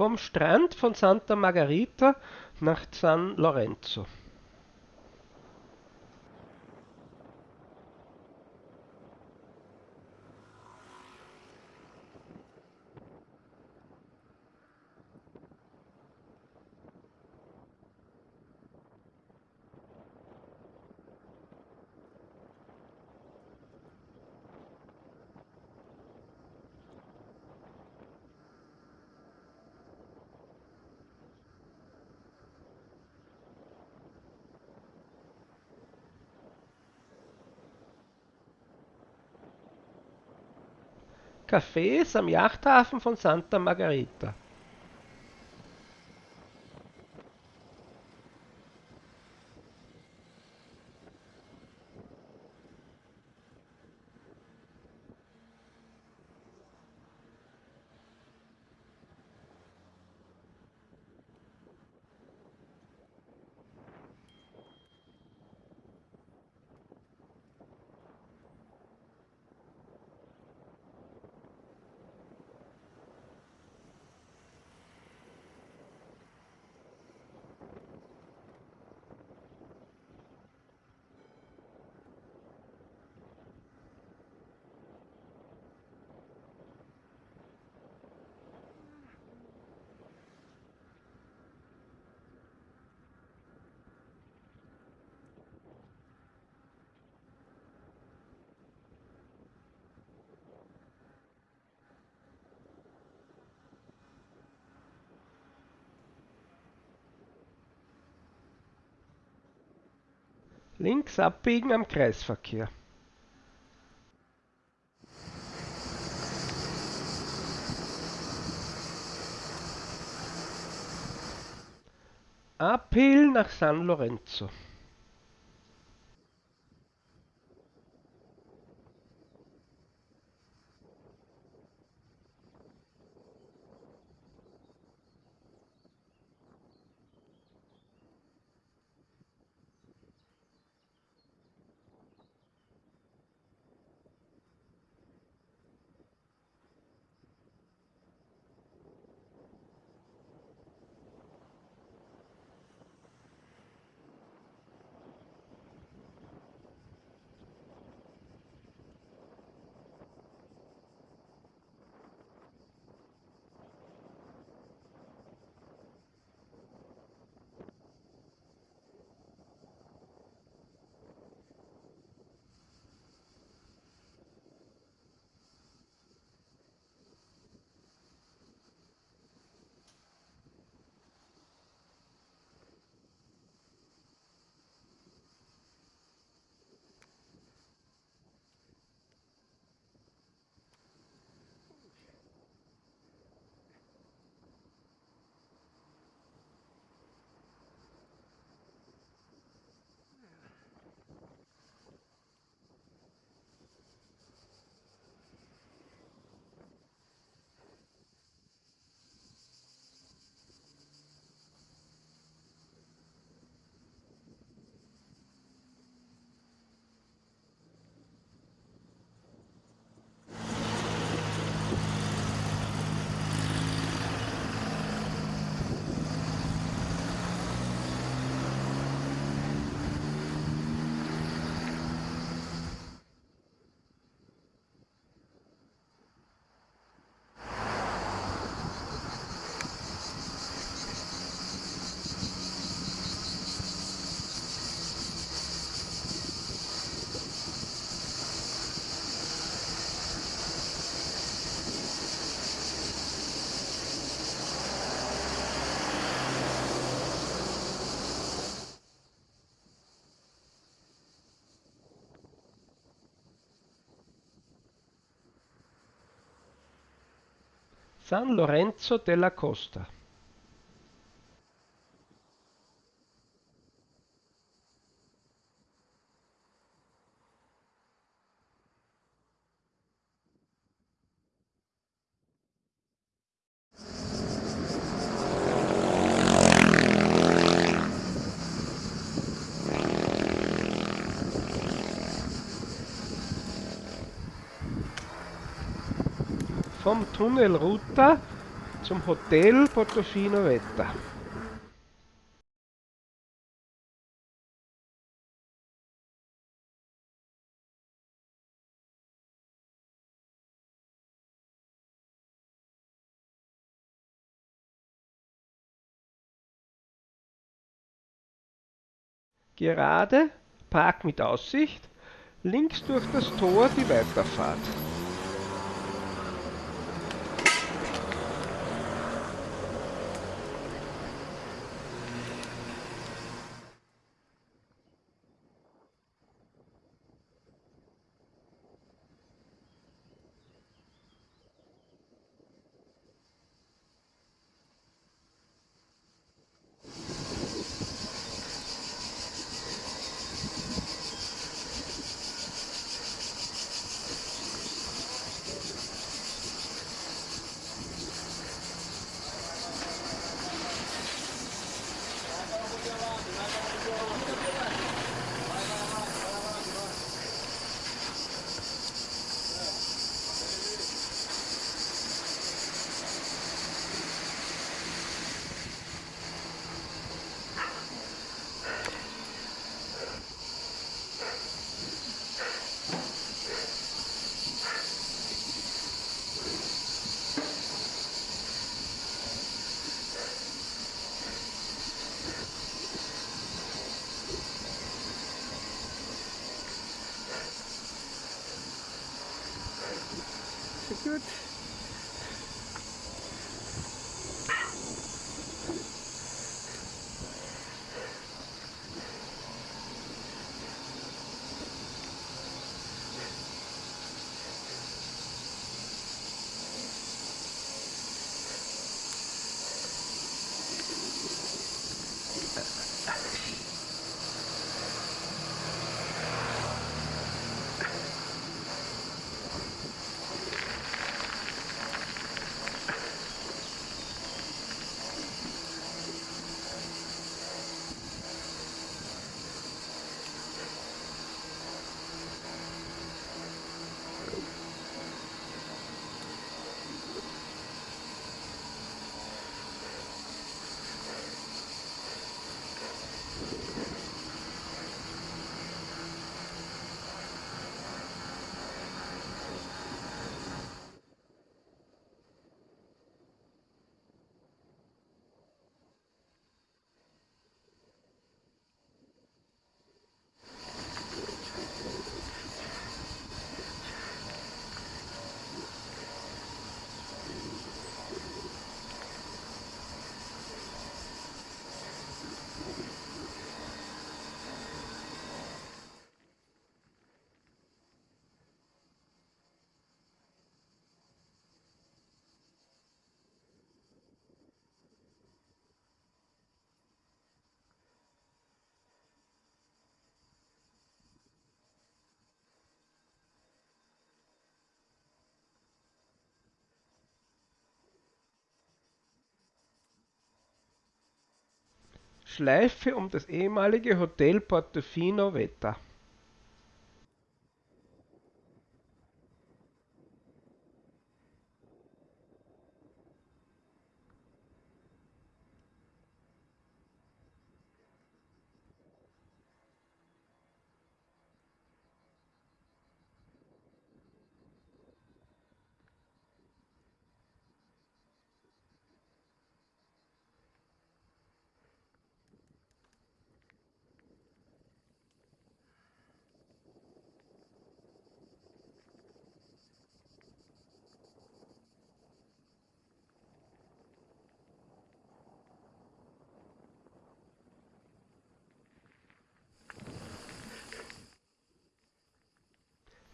vom Strand von Santa Margarita nach San Lorenzo. Cafés am Yachthafen von Santa Margarita. Links abbiegen am Kreisverkehr. Uphill nach San Lorenzo. San Lorenzo della Costa. Vom Tunnel Ruta zum Hotel Portofino Vetta. Gerade, Park mit Aussicht, links durch das Tor die Weiterfahrt. Schleife um das ehemalige Hotel Portofino Vetta.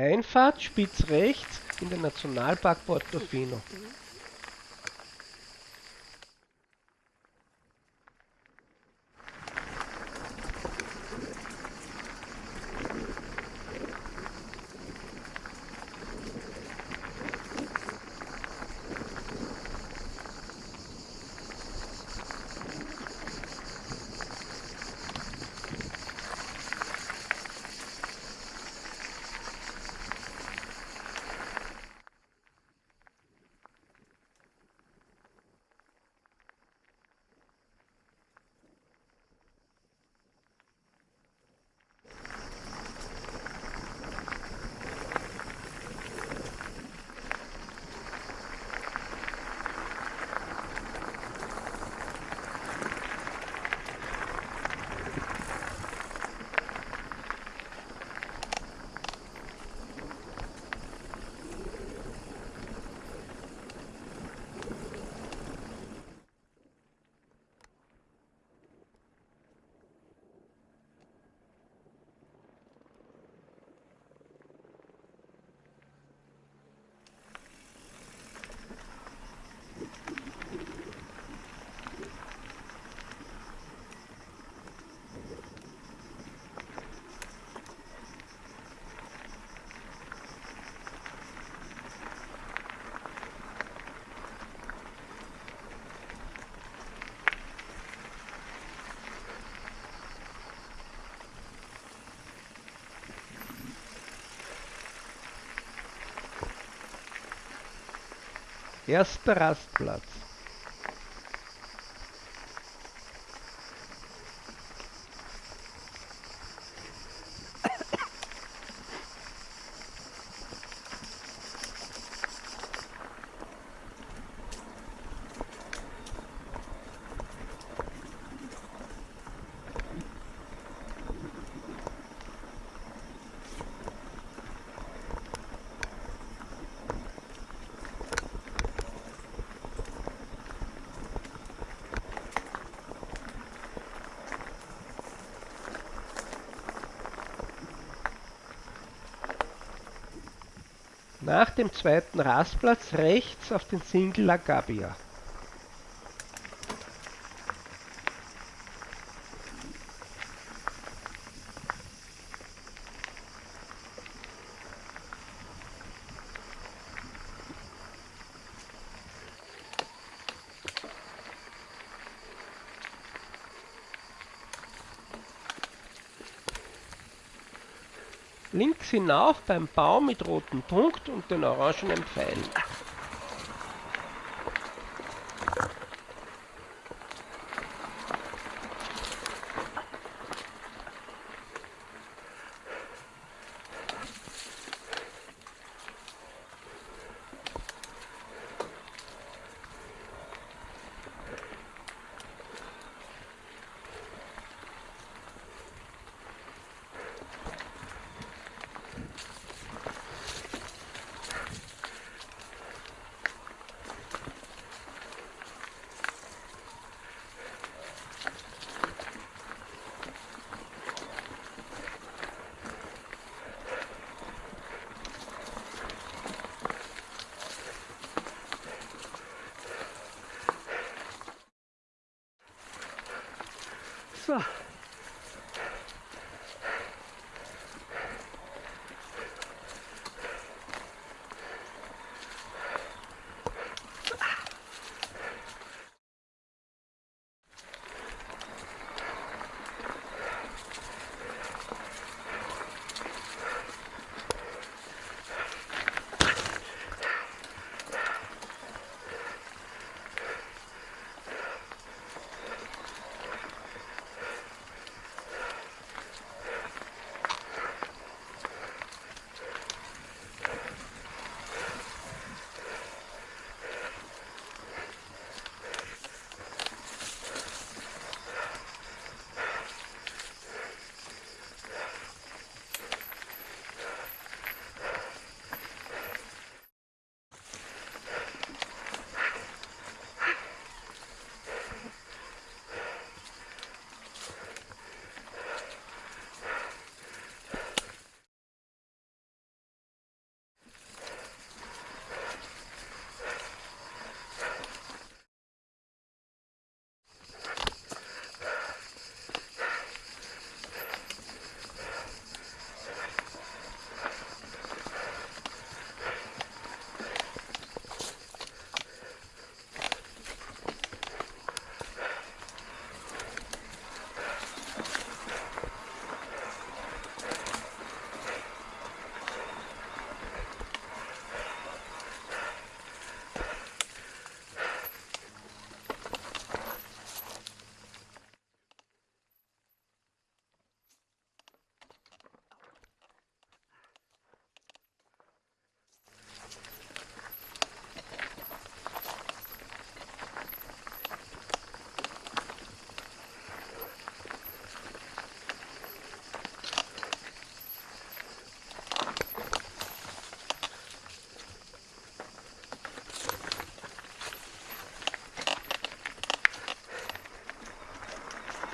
Einfahrt spitz rechts in den Nationalpark Portofino. Erster Rastplatz. Nach dem zweiten Rastplatz rechts auf den Single La Links hinauf beim Baum mit rotem Punkt und den orangenen Pfeilen. 됐어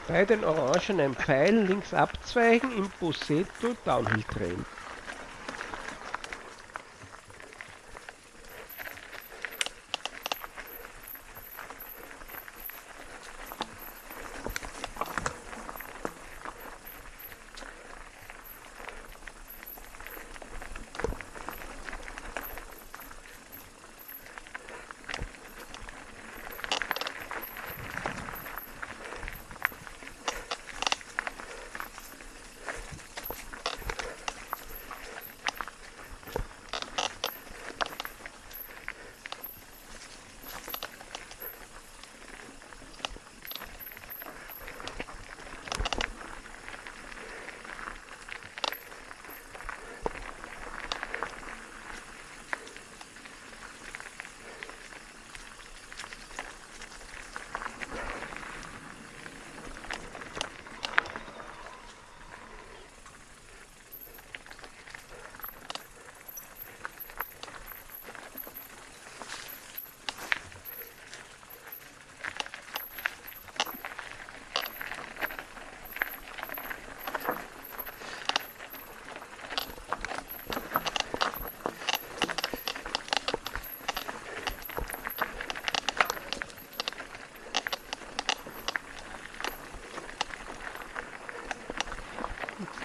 Bei den orangenen Pfeilen links abzweigen im Boseto Downhill Trail.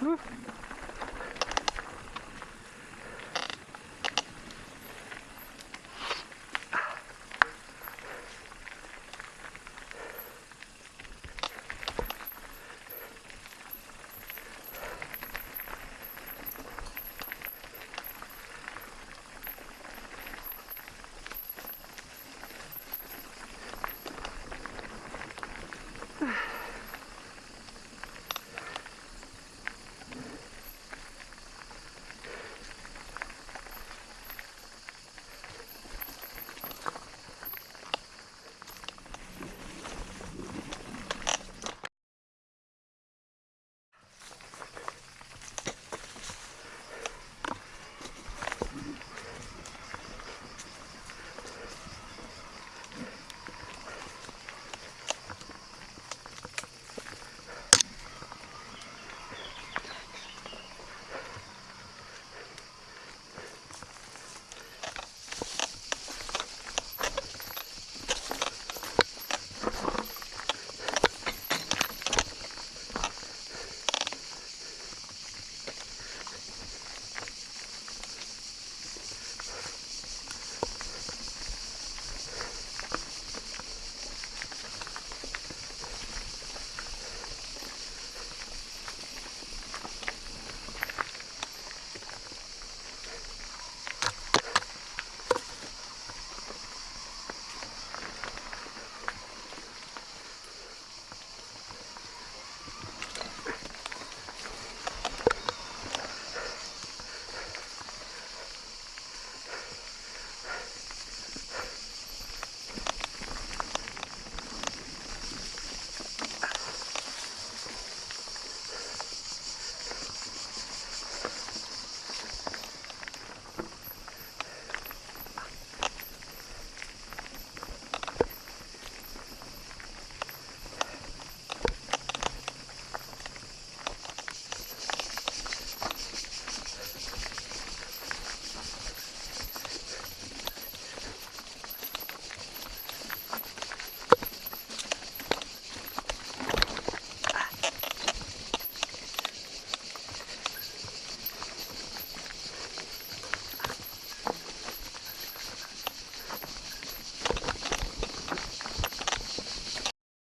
Whew.